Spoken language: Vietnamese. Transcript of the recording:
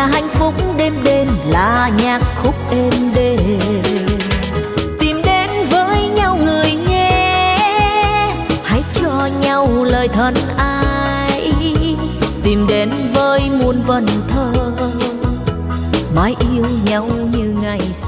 là hạnh phúc đêm đêm, là nhạc khúc êm đềm. Tìm đến với nhau người nhé, hãy cho nhau lời thân ai tìm đến với muôn vần thơ, mãi yêu nhau như ngày xưa